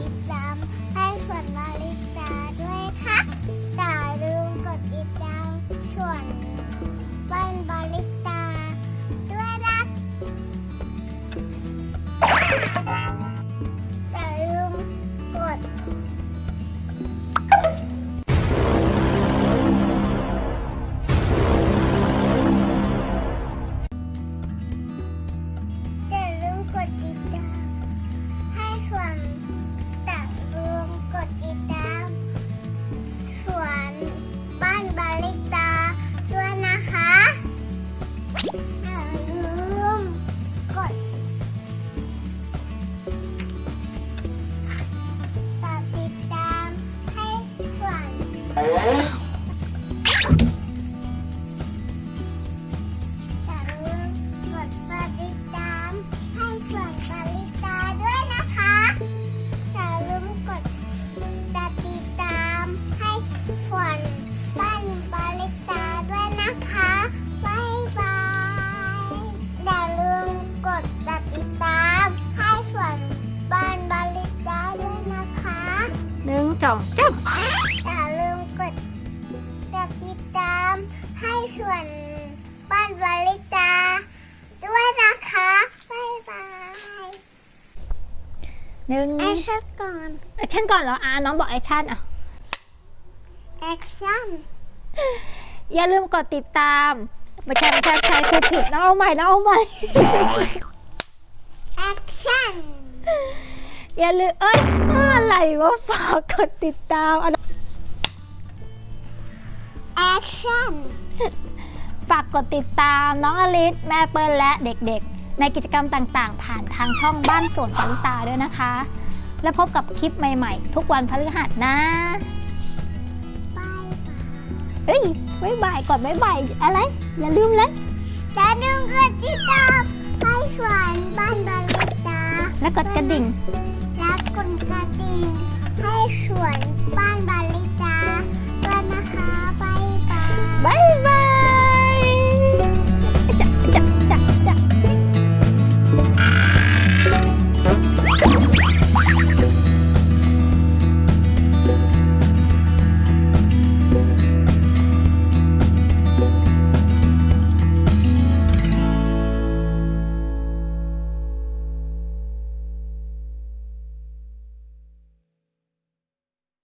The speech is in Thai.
ติดตามให้ฝนมาลิตา หนึ่งจ่อ ส่วนบ้านวาลิตาด้วยนะคะบ๊ายบายำหนึ่งแอคชั่นก่อนแอคชั่นก่อนเหรออ่าน้องบอกแอคชั่นอะแอคชั่นอย่าลืมกดติดตามไม่ใช่ไม่ใช่ไม่ใช่คือผิดน้องเอาใหม่น้องเอาใหม่action อย่าลืมเอ้ยอะไรวะฝากกดติดตามอะ action ฝากกดติดตามน้องอลิสแม่เปิ้ลและเด็กๆ ในกิจกรรมต่างๆ ผ่านทางช่องบ้านสวนปริตาด้วยนะคะ และพบกับคลิปใหม่ๆ ทุกวันพฤหัสนะบายบายเอ้ยบ๊ายบายกดบ๊ายบายอะไร อย่าลืมเลยอย่าลืมกดติดตามให้ส่วนบ้านวาลิตาแล้วกดกระดิ่ง และกดกระดิ่งให้ส่วนบ้านบา